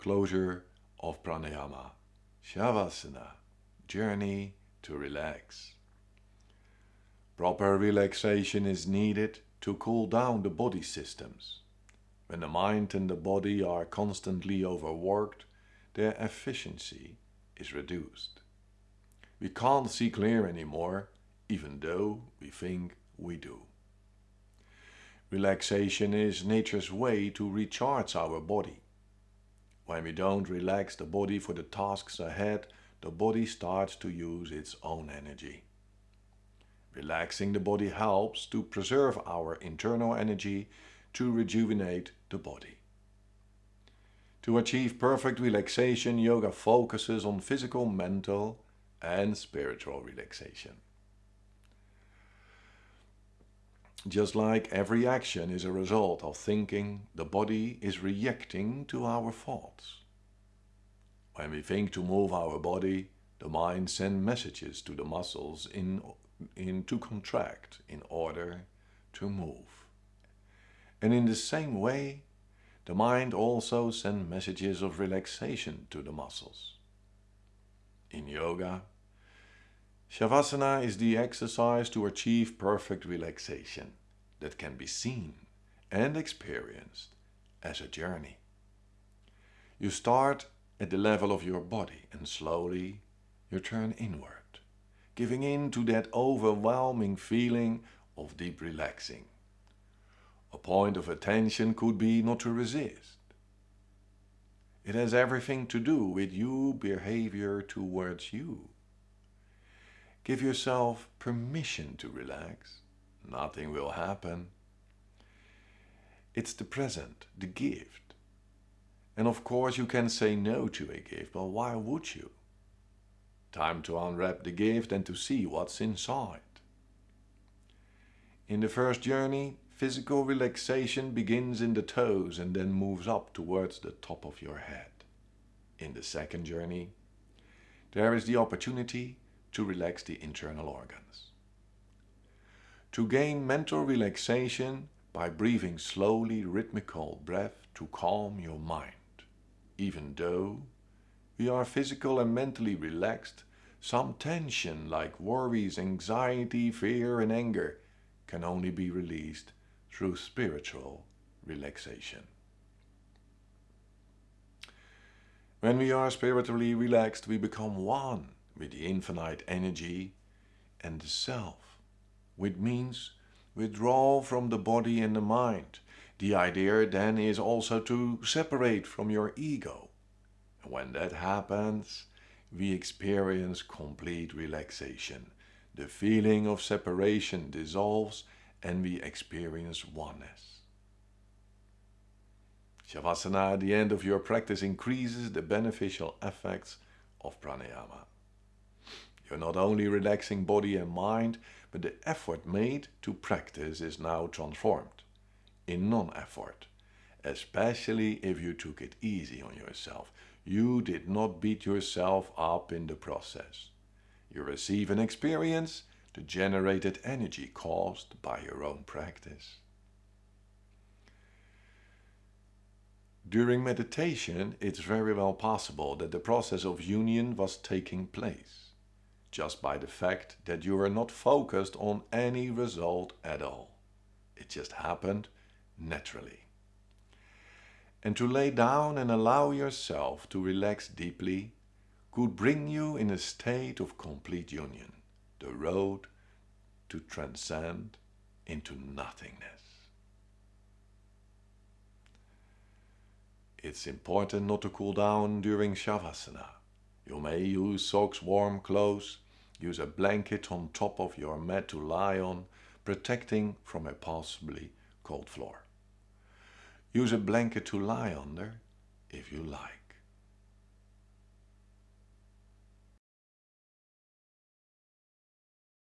closure of pranayama, shavasana, journey to relax. Proper relaxation is needed to cool down the body systems. When the mind and the body are constantly overworked, their efficiency is reduced. We can't see clear anymore, even though we think we do. Relaxation is nature's way to recharge our body. When we don't relax the body for the tasks ahead, the body starts to use its own energy. Relaxing the body helps to preserve our internal energy to rejuvenate the body. To achieve perfect relaxation, yoga focuses on physical, mental and spiritual relaxation. Just like every action is a result of thinking, the body is reacting to our thoughts. When we think to move our body, the mind sends messages to the muscles in in to contract in order to move. And in the same way, the mind also sends messages of relaxation to the muscles. In yoga, Shavasana is the exercise to achieve perfect relaxation that can be seen and experienced as a journey. You start at the level of your body and slowly you turn inward giving in to that overwhelming feeling of deep relaxing. A point of attention could be not to resist. It has everything to do with your behavior towards you. Give yourself permission to relax. Nothing will happen. It's the present, the gift. And of course you can say no to a gift, but why would you? Time to unwrap the gift and to see what's inside. In the first journey, physical relaxation begins in the toes and then moves up towards the top of your head. In the second journey, there is the opportunity to relax the internal organs. To gain mental relaxation by breathing slowly rhythmical breath to calm your mind, even though we are physical and mentally relaxed, some tension like worries, anxiety, fear and anger can only be released through spiritual relaxation. When we are spiritually relaxed, we become one with the infinite energy and the self, which means withdraw from the body and the mind. The idea then is also to separate from your ego and when that happens, we experience complete relaxation. The feeling of separation dissolves and we experience oneness. Shavasana at the end of your practice increases the beneficial effects of pranayama. You're not only relaxing body and mind, but the effort made to practice is now transformed in non-effort, especially if you took it easy on yourself. You did not beat yourself up in the process. You receive an experience the generated energy caused by your own practice. During meditation, it's very well possible that the process of union was taking place, just by the fact that you were not focused on any result at all. It just happened naturally and to lay down and allow yourself to relax deeply could bring you in a state of complete union, the road to transcend into nothingness. It's important not to cool down during Shavasana. You may use socks, warm clothes, use a blanket on top of your mat to lie on, protecting from a possibly cold floor. Use a blanket to lie under if you like.